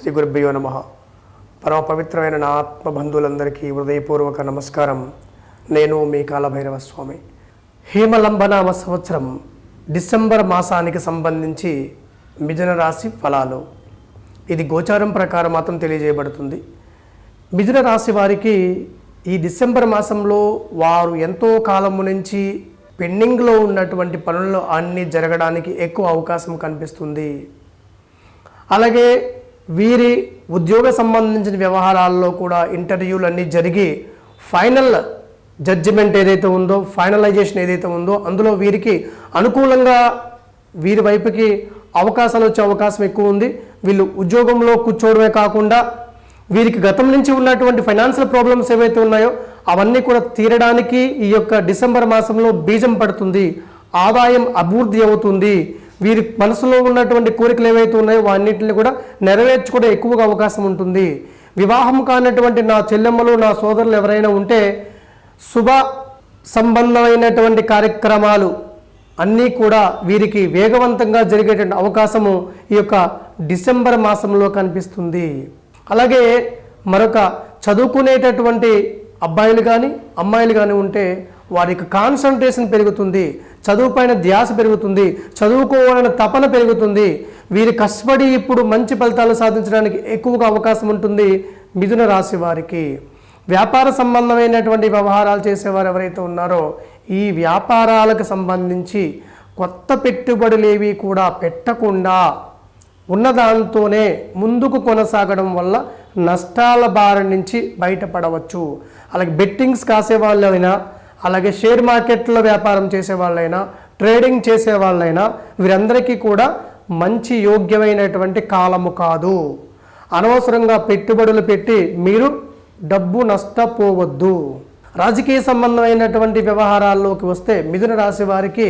శ్రీ గురుభ్యో నమ. పరమ పవిత్రమైన నా ఆత్మబంధువులందరికీ హృదయపూర్వక నమస్కారం. నేను మీ కాలభైరవ స్వామి. హేమలంబనామ సంవత్సరం డిసెంబర్ మాసానికి సంబంధించి మిథున రాశి ఫలాలు. ఇది గోచారం ప్రకారం మాత్రం తెలియజేయబడుతుంది. మిథున రాశి వారికి ఈ డిసెంబర్ మాసంలో వారు ఎంతో కాలము నుంచి పెండింగ్లో ఉన్నటువంటి పనుల్లో అన్నీ జరగడానికి ఎక్కువ అవకాశం కనిపిస్తుంది. అలాగే వీరి ఉద్యోగ సంబంధించిన వ్యవహారాల్లో కూడా ఇంటర్వ్యూలు అన్నీ జరిగి ఫైనల్ జడ్జిమెంట్ ఏదైతే ఉందో ఫైనలైజేషన్ ఏదైతే ఉందో అందులో వీరికి అనుకూలంగా వీరి వైపుకి అవకాశాలు వచ్చే అవకాశం ఎక్కువ ఉంది. వీళ్ళు ఉద్యోగంలో కూర్చోవడమే కాకుండా వీరికి గతం నుంచి ఉన్నటువంటి ఫైనాన్షియల్ ప్రాబ్లమ్స్ ఏవైతే ఉన్నాయో అవన్నీ కూడా తీరడానికి ఈ యొక్క డిసెంబర్ మాసంలో బీజం పడుతుంది. ఆదాయం అభివృద్ధి అవుతుంది. వీరి మనసులో ఉన్నటువంటి కోరికలు ఏవైతే ఉన్నాయో వాన్నింటిని కూడా నెరవేర్చుకోవడం ఎక్కువగా అవకాశం ఉంటుంది. వివాహం కానటువంటి నా చెల్లెమ్మలు నా సోదరులు ఎవరైనా ఉంటే శుభ సంబంధమైనటువంటి కార్యక్రమాలు అన్నీ కూడా వీరికి వేగవంతంగా జరిగేటువంటి అవకాశము ఈ యొక్క డిసెంబర్ మాసంలో కనిపిస్తుంది. అలాగే మరొక చదువుకునేటటువంటి అబ్బాయిలు కానీ అమ్మాయిలు కానీ ఉంటే వారి యొక్క కాన్సన్ట్రేషన్ పెరుగుతుంది చదువుపైన ధ్యాస పెరుగుతుంది చదువుకోవాలనే తపన పెరుగుతుంది. వీరి కష్టపడి ఇప్పుడు మంచి ఫలితాలు సాధించడానికి ఎక్కువగా అవకాశం ఉంటుంది మిథున రాశి వారికి. వ్యాపార సంబంధమైనటువంటి వ్యవహారాలు చేసేవారు ఎవరైతే ఉన్నారో ఈ వ్యాపారాలకు సంబంధించి కొత్త పెట్టుబడులు ఏవి కూడా పెట్టకుండా ఉన్నదాంతోనే ముందుకు కొనసాగడం వల్ల నష్టాల బారి నుంచి బయటపడవచ్చు. అలాగే బెట్టింగ్స్ కాసే వాళ్ళైనా అలాగే షేర్ మార్కెట్లో వ్యాపారం చేసే వాళ్ళైనా ట్రేడింగ్ చేసే వాళ్ళైనా వీరందరికీ కూడా మంచి యోగ్యమైనటువంటి కాలము కాదు. అనవసరంగా పెట్టుబడులు పెట్టి మీరు డబ్బు నష్టపోవద్దు. రాజకీయ సంబంధమైనటువంటి వ్యవహారాల్లోకి వస్తే మిథున రాశి వారికి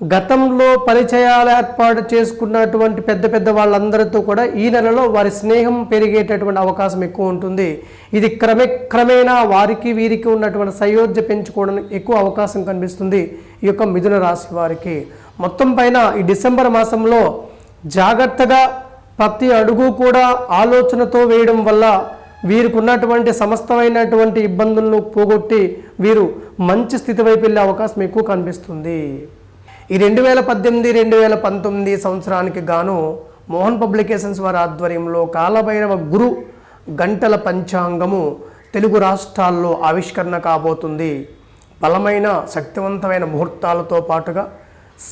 గతంలో పరిచయాలు ఏర్పాటు చేసుకున్నటువంటి పెద్ద పెద్ద వాళ్ళందరితో కూడా ఈ నెలలో వారి స్నేహం పెరిగేటటువంటి అవకాశం ఎక్కువ ఉంటుంది. ఇది క్రమే క్రమేణా వారికి వీరికి ఉన్నటువంటి సయోధ్య పెంచుకోవడానికి ఎక్కువ అవకాశం కనిపిస్తుంది ఈ యొక్క మిథున రాశి వారికి. మొత్తం పైన ఈ డిసెంబర్ మాసంలో జాగ్రత్తగా ప్రతి అడుగు కూడా ఆలోచనతో వేయడం వల్ల వీరికి ఉన్నటువంటి సమస్తమైనటువంటి ఇబ్బందులను పోగొట్టి వీరు మంచి స్థితి వైపు వెళ్ళే అవకాశం ఎక్కువ కనిపిస్తుంది. ఈ రెండు వేల పద్దెనిమిది రెండు వేల పంతొమ్మిది సంవత్సరానికి గాను మోహన్ పబ్లికేషన్స్ వారి ఆధ్వర్యంలో కాలభైరవ గురు గంటల పంచాంగము తెలుగు రాష్ట్రాల్లో ఆవిష్కరణ కాబోతుంది. బలమైన శక్తివంతమైన ముహూర్తాలతో పాటుగా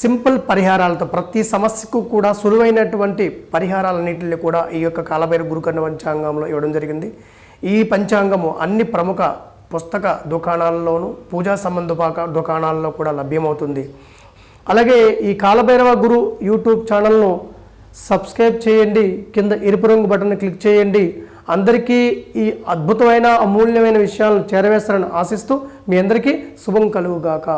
సింపుల్ పరిహారాలతో ప్రతి సమస్యకు కూడా సులువైనటువంటి పరిహారాలన్నింటినీ కూడా ఈ యొక్క కాలభైరవ గురుకండ పంచాంగంలో ఇవ్వడం జరిగింది. ఈ పంచాంగము అన్ని ప్రముఖ పుస్తక దుకాణాల్లోనూ పూజా సంబంధ పాక దుకాణాల్లో కూడా లభ్యమవుతుంది. అలాగే ఈ కాలభైరవ గురు యూట్యూబ్ ఛానల్ను సబ్స్క్రైబ్ చేయండి. కింద ఎరుపు రంగు బటన్ క్లిక్ చేయండి. అందరికీ ఈ అద్భుతమైన అమూల్యమైన విషయాలను చేరవేస్తారని ఆశిస్తూ మీ అందరికీ శుభం కలుగుగాక.